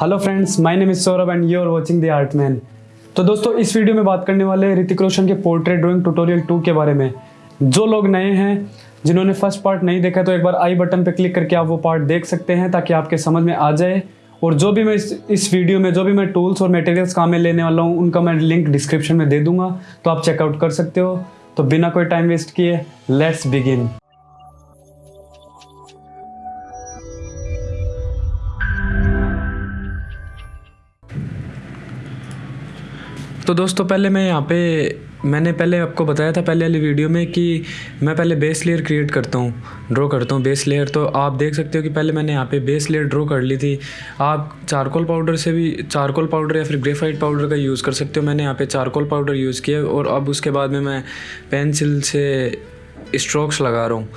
Hello friends my name is Saurabh and you are watching the art man तो दोस्तों, इस video में बात करने वाले ऋतिक रोशन के पोर्ट्रेट ड्राइंग ट्यूटोरियल टू के बारे में। जो लोग नए हैं, जिन्होंने फ़र्स्ट पार्ट नहीं देखा तो एक बार आई बटन पर क्लिक करके आप वो पार्ट देख सकते हैं, ताकि आपके समझ में आ जाए। और जो भी मैं इस इस वीडियो में, जो भी मैं टूल्स और मटेरियल्स काम में लेने वाला हूँ, उनका मैं लिंक डिस्क्रिप्शन में दे दूँगा तो आप चेकआउट कर सकते हो। तो बिना कोई टाइम वेस्ट किए लेट्स बिगिन तो दोस्तों, पहले मैं यहाँ पे, मैंने पहले आपको बताया था पहले वाली वीडियो में कि मैं पहले बेस लेयर क्रिएट करता हूँ ड्रॉ करता हूँ बेस लेयर तो आप देख सकते हो कि पहले मैंने यहाँ पे बेस लेयर ड्रॉ कर ली थी। आप चारकोल पाउडर से भी चारकोल पाउडर या फिर ग्रेफाइट पाउडर का यूज़ कर सकते हो। मैंने यहाँ पे चारकोल पाउडर यूज़ किया और अब उसके बाद में मैं पेंसिल से स्ट्रोक्स लगा रहा हूँ।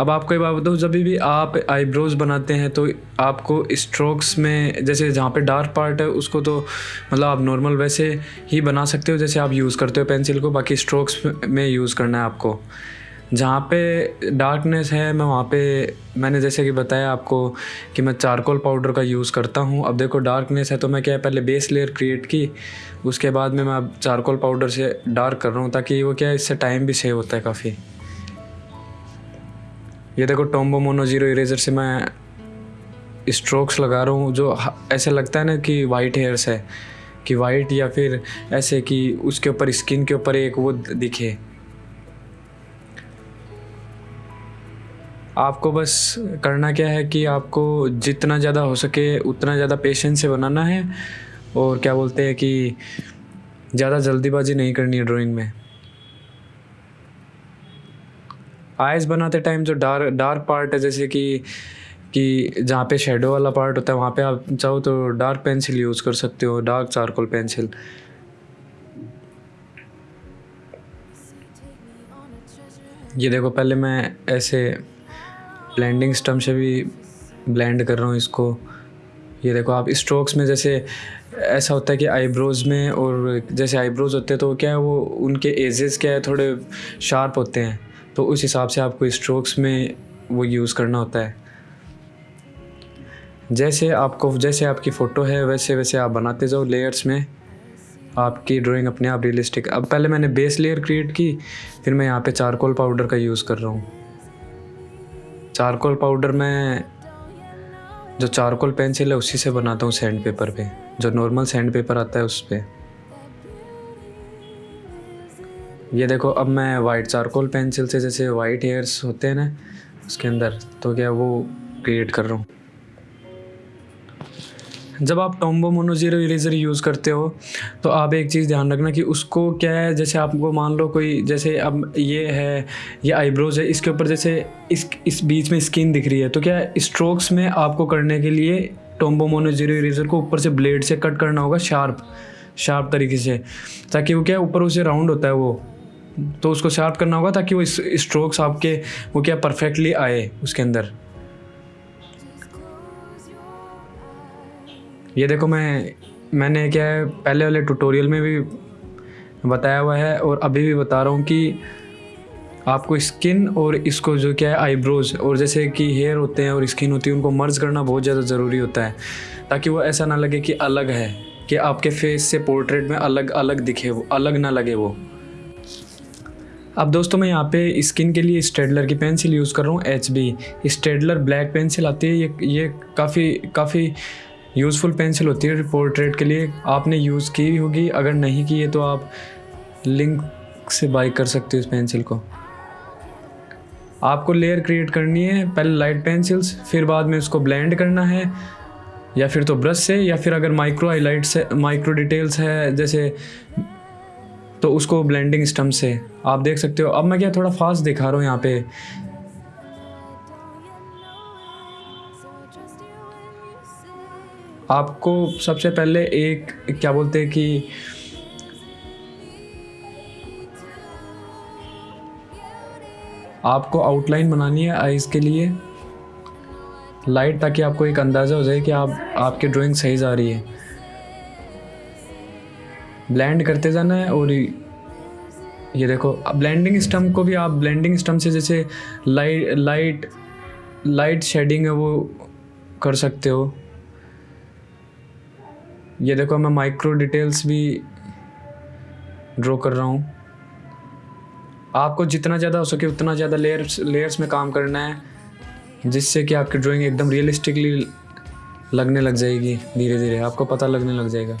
अब आपको ये बात बताऊँ, जब भी आप आईब्रोज बनाते हैं तो आपको स्ट्रोक्स में, जैसे जहाँ पे डार्क पार्ट है, उसको तो मतलब आप नॉर्मल वैसे ही बना सकते हो, जैसे आप यूज़ करते हो पेंसिल को, बाकी स्ट्रोक्स में यूज़ करना है आपको। जहाँ पे डार्कनेस है, मैं वहाँ पे, मैंने जैसे कि बताया आपको कि मैं चारकोल पाउडर का यूज़ करता हूँ। अब देखो डार्कनेस है तो मैं क्या है, पहले बेस लेयर क्रिएट की, उसके बाद में मैं अब चारकोल पाउडर से डार्क कर रहा हूँ, ताकि वो क्या है, इससे टाइम भी सेव होता है काफ़ी। ये देखो, टोम्बो मोनो ज़ीरो इरेजर से मैं स्ट्रोक्स लगा रहा हूँ, जो ऐसे लगता है ना कि वाइट हेयर्स है, कि वाइट या फिर ऐसे कि उसके ऊपर स्किन के ऊपर एक वो दिखे। आपको बस करना क्या है कि आपको जितना ज़्यादा हो सके, उतना ज़्यादा पेशेंस से बनाना है, और क्या बोलते हैं कि ज़्यादा जल्दीबाजी नहीं करनी है ड्राइंग में। आइज़ बनाते टाइम जो डार्क डार्क पार्ट है, जैसे कि कि जहाँ पे शेडो वाला पार्ट होता है, वहाँ पे आप चाहो तो डार्क पेंसिल यूज़ कर सकते हो डार्क चारकोल पेंसिल ये देखो, पहले मैं ऐसे ब्लेंडिंग स्टम से भी ब्लेंड कर रहा हूँ इसको। ये देखो, आप स्ट्रोक्स में जैसे ऐसा होता है कि आईब्रोज में और जैसे आईब्रोज होते हैं तो क्या है वो उनके एजेस क्या है, थोड़े शार्प होते हैं। तो उस हिसाब से आपको स्ट्रोक्स में वो यूज़ करना होता है। जैसे आपको, जैसे आपकी फ़ोटो है, वैसे वैसे आप बनाते जाओ लेयर्स में। आपकी ड्राइंग अपने आप रियलिस्टिक अब पहले मैंने बेस लेयर क्रिएट की, फिर मैं यहाँ पे चारकोल पाउडर का यूज़ कर रहा हूँ। चारकोल पाउडर मैं जो चारकोल पेंसिल है, उसी से बनाता हूँ सैंड पेपर पे। जो नॉर्मल सैंड पेपर आता है, उस पर ये देखो, अब मैं वाइट चारकोल पेंसिल से जैसे वाइट हेयर्स होते हैं ना, उसके अंदर तो क्या वो क्रिएट कर रहा हूँ। जब आप Tombo mono zero eraser use करते हो तो आप एक चीज़ ध्यान रखना कि उसको क्या है, जैसे आपको मान लो कोई, जैसे अब ये है, ये आईब्रोज है, इसके ऊपर जैसे इस इस बीच में स्किन दिख रही है तो क्या स्ट्रोक्स में आपको करने के लिए टोम्बो मोनो ज़ीरो इरेजर को ऊपर से ब्लेड से कट करना होगा शार्प शार्प तरीके से, ताकि वो क्या ऊपर उसे राउंड होता है वो। तो उसको शार्प करना होगा ताकि वो स्ट्रोक्स आपके, वो क्या परफेक्टली आए उसके अंदर। ये देखो मैं, मैंने क्या है, पहले वाले ट्यूटोरियल में भी बताया हुआ है और अभी भी बता रहा हूँ कि आपको स्किन और इसको जो क्या है आईब्रोज और जैसे कि हेयर होते हैं और स्किन होती है, उनको मर्ज करना बहुत ज़्यादा ज़रूरी होता है, ताकि वो ऐसा ना लगे कि अलग है, कि आपके फेस से पोर्ट्रेट में अलग अलग दिखे वो, अलग ना लगे वो। अब दोस्तों मैं यहाँ पे स्किन के लिए स्टेडलर की पेंसिल यूज़ कर रहा हूँ H B Staedtler black pencil आती है, ये ये काफ़ी काफ़ी यूज़फुल पेंसिल होती है पोर्ट्रेट के लिए। आपने यूज़ की होगी, अगर नहीं की है तो आप लिंक से बाई कर सकते हो इस पेंसिल को। आपको लेयर क्रिएट करनी है, पहले लाइट पेंसिल्स, फिर बाद में उसको ब्लेंड करना है, या फिर तो ब्रश से, या फिर अगर माइक्रो हाईलाइट्स माइक्रो डिटेल्स है, जैसे तो उसको ब्लेंडिंग स्टम से। आप देख सकते हो। अब मैं क्या थोड़ा फास्ट दिखा रहा हूँ यहाँ पे। आपको सबसे पहले एक, क्या बोलते हैं कि आपको आउटलाइन बनानी है आइज़ के लिए। लाइट ताकि आपको एक अंदाज़ा हो जाए कि आप, आपकी ड्राइंग सही जा रही है। ब्लेंड करते जाना है और ये देखो ब्लेंडिंग स्टम्प को भी आप ब्लेंडिंग स्टम्प से जैसे लाइट लाइट लाइट शेडिंग है वो कर सकते हो। ये देखो मैं माइक्रो डिटेल्स भी ड्रॉ कर रहा हूँ। आपको जितना ज़्यादा हो सके उतना ज़्यादा लेयर्स लेयर्स में काम करना है, जिससे कि आपकी ड्राइंग एकदम रियलिस्टिकली लगने लग जाएगी धीरे धीरे आपको पता लगने लग जाएगा।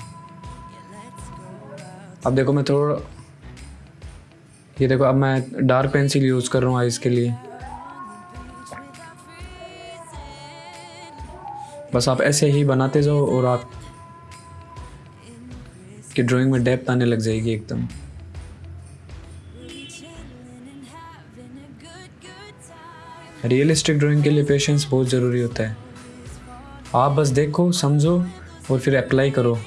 अब देखो मैं थोड़ा ये देखो, अब मैं डार्क पेंसिल यूज़ कर रहा हूँ आइज़ के लिए। बस आप ऐसे ही बनाते जाओ और आप कि ड्राइंग में डेप्थ आने लग जाएगी एकदम। रियलिस्टिक ड्राइंग के लिए पेशेंस बहुत ज़रूरी होता है। आप बस देखो, समझो और फिर अप्लाई करो।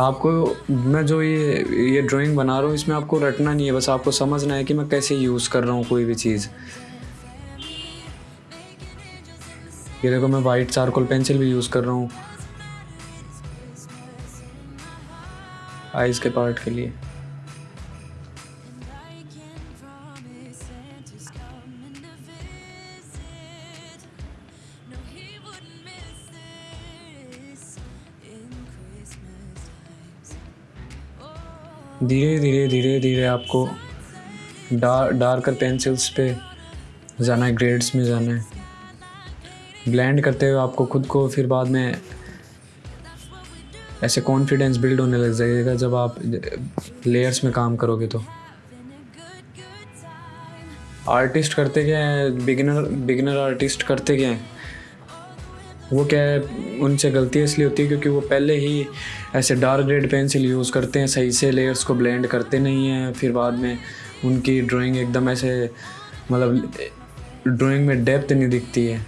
आपको मैं जो ये ये ड्राइंग बना रहा हूँ, इसमें आपको रटना नहीं है, बस आपको समझना है कि मैं कैसे यूज़ कर रहा हूँ कोई भी चीज़। ये देखो, मैं वाइट चारकोल पेंसिल भी यूज़ कर रहा हूँ। आइज़ के पार्ट के लिए। धीरे धीरे धीरे धीरे आपको डार डार्कर पेंसिल्स पे जाना है ग्रेड्स में जाना है। ब्लेंड करते हुए आपको खुद को फिर बाद में ऐसे कॉन्फिडेंस बिल्ड होने लग जाएगा जब आप लेयर्स में काम करोगे तो। आर्टिस्ट करते क्या है? बिगिनर बिगिनर आर्टिस्ट करते क्या है? वो क्या है, उनसे गलती इसलिए होती है क्योंकि वो पहले ही ऐसे डार्क रेड पेंसिल यूज़ करते हैं, सही से लेयर्स को ब्लेंड करते नहीं हैं, फिर बाद में उनकी ड्राइंग एकदम ऐसे मतलब ड्राइंग में डेप्थ नहीं दिखती है।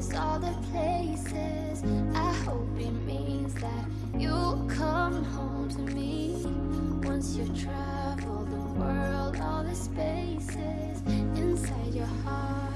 things, all the places. I hope it means that you'll come home to me. Once you've traveled the world, all the spaces inside your heart.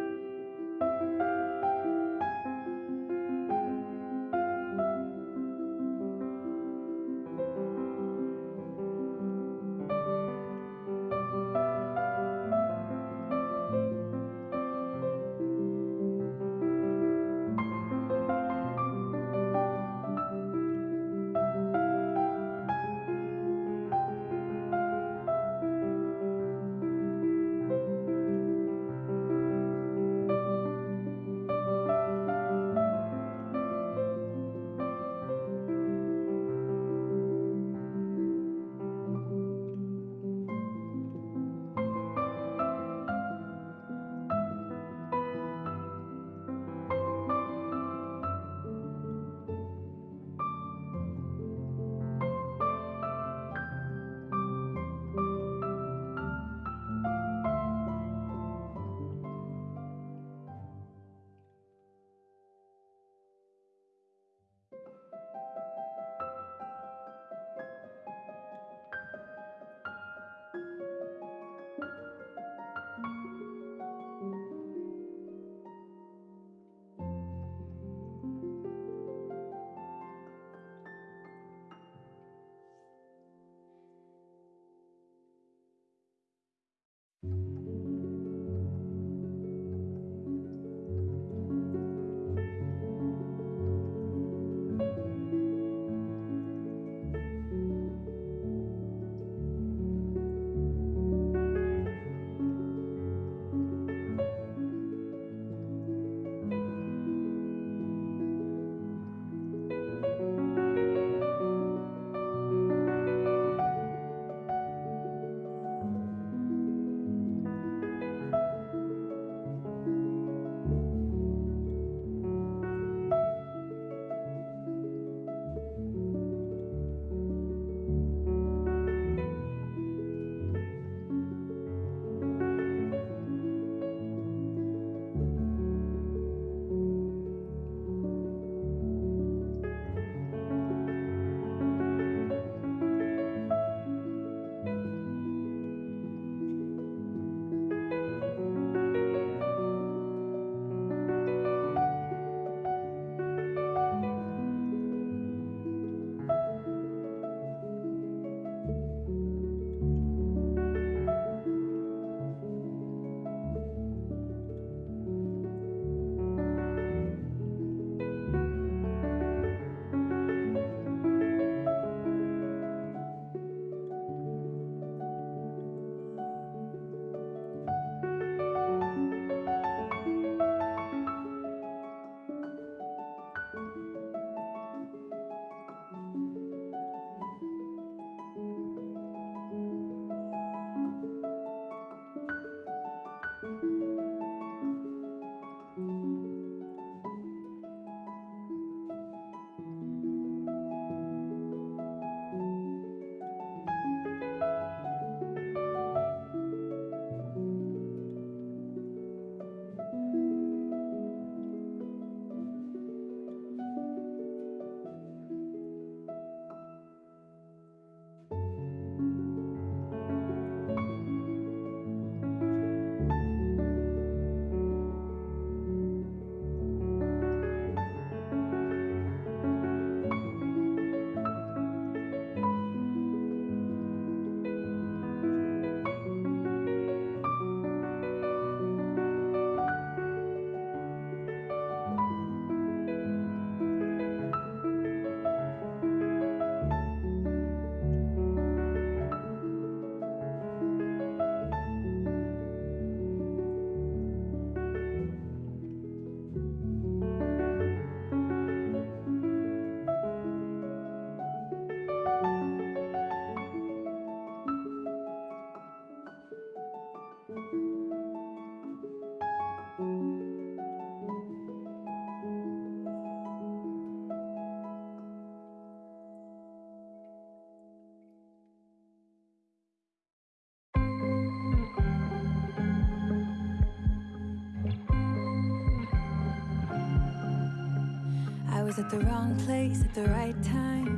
was at the wrong place at the right time.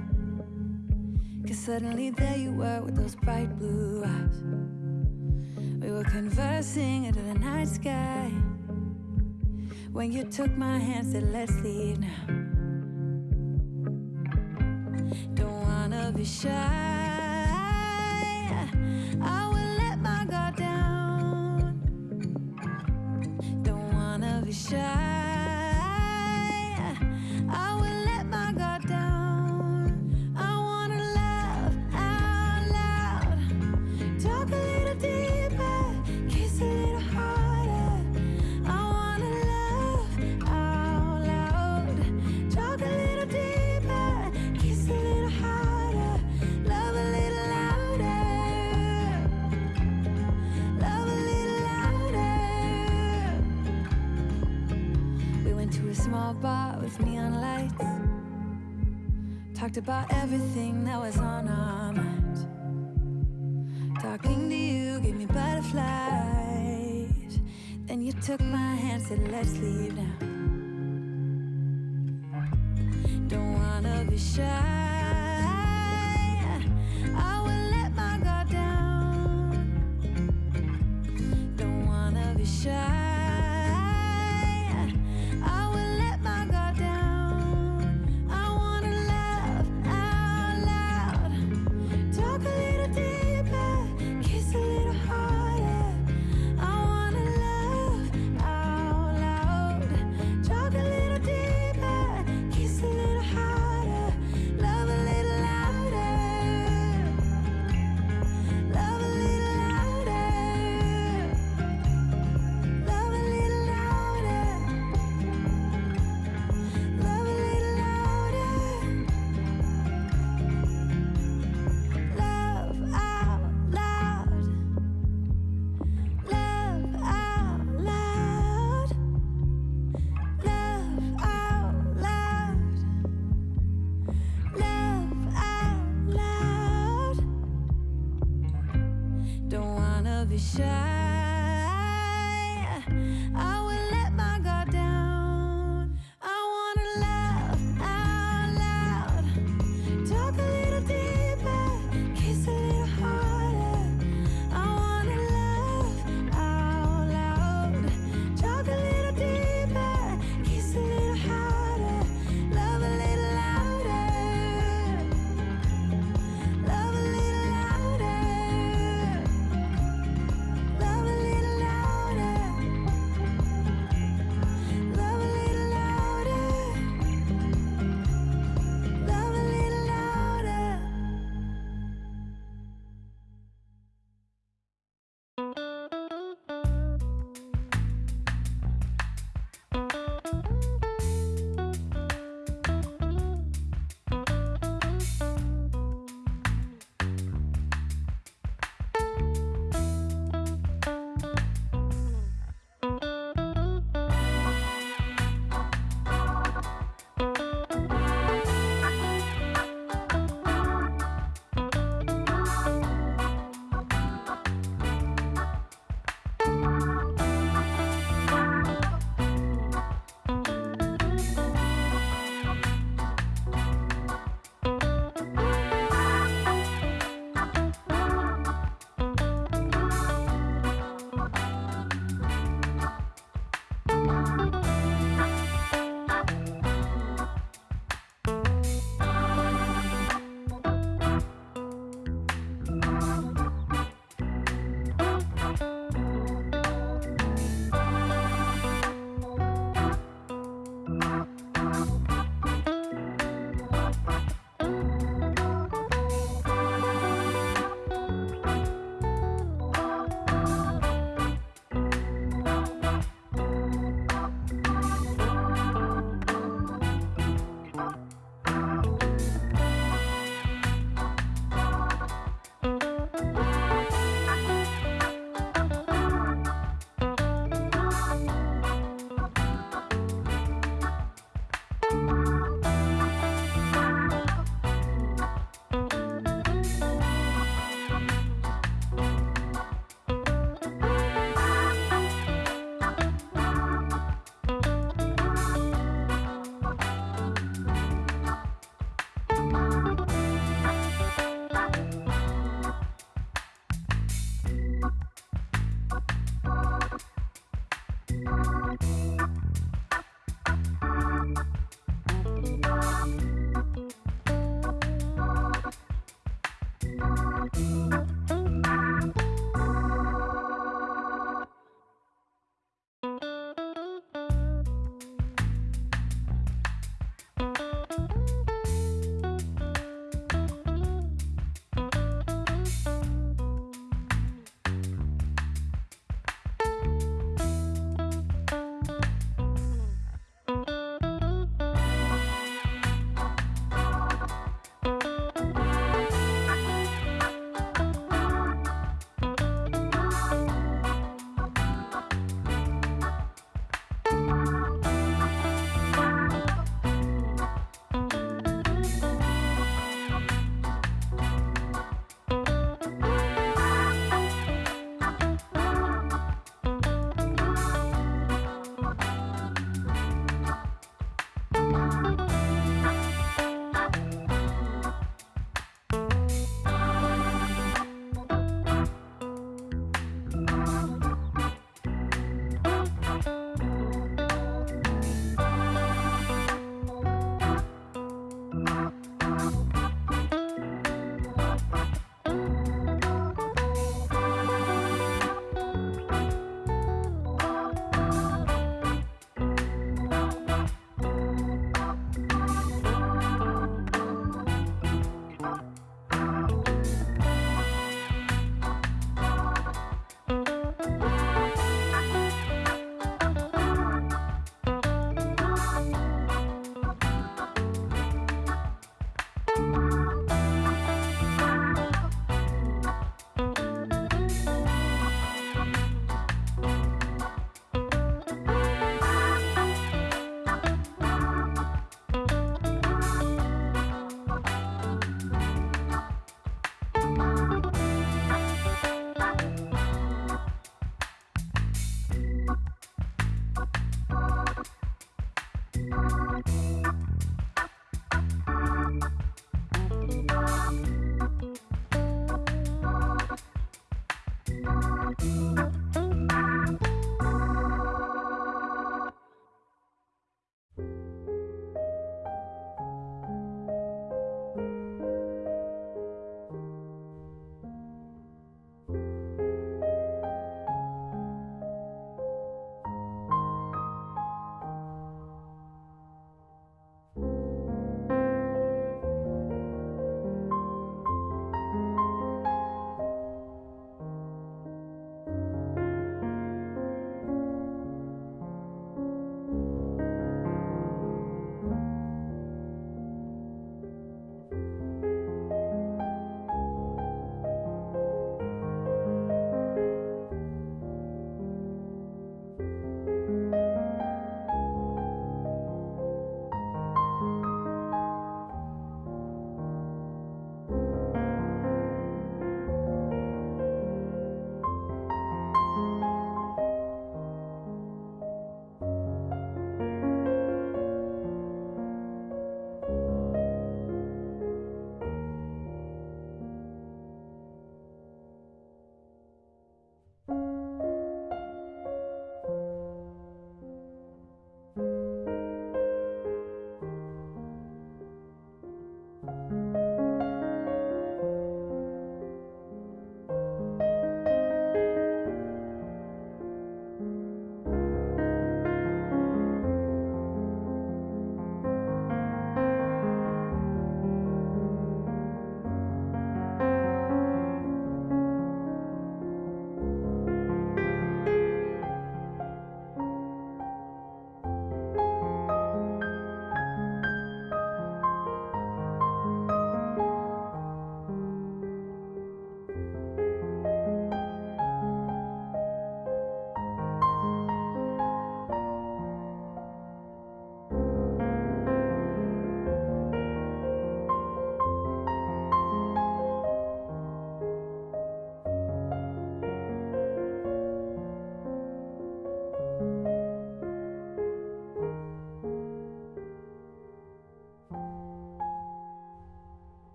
Cause suddenly there you were with those bright blue eyes. We were conversing under the night sky. When you took my hand, said let's leave now. Don't wanna be shy. I Talked about everything that was on our mind. Talking to you gave me butterflies. Then you took my hand, said let's leave now.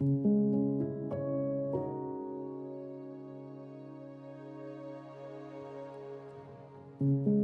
thank you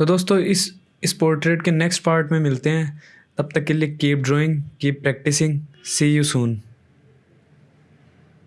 तो दोस्तों, इस इस portrait के next part में मिलते हैं। तब तक के लिए keep drawing keep practicing see you soon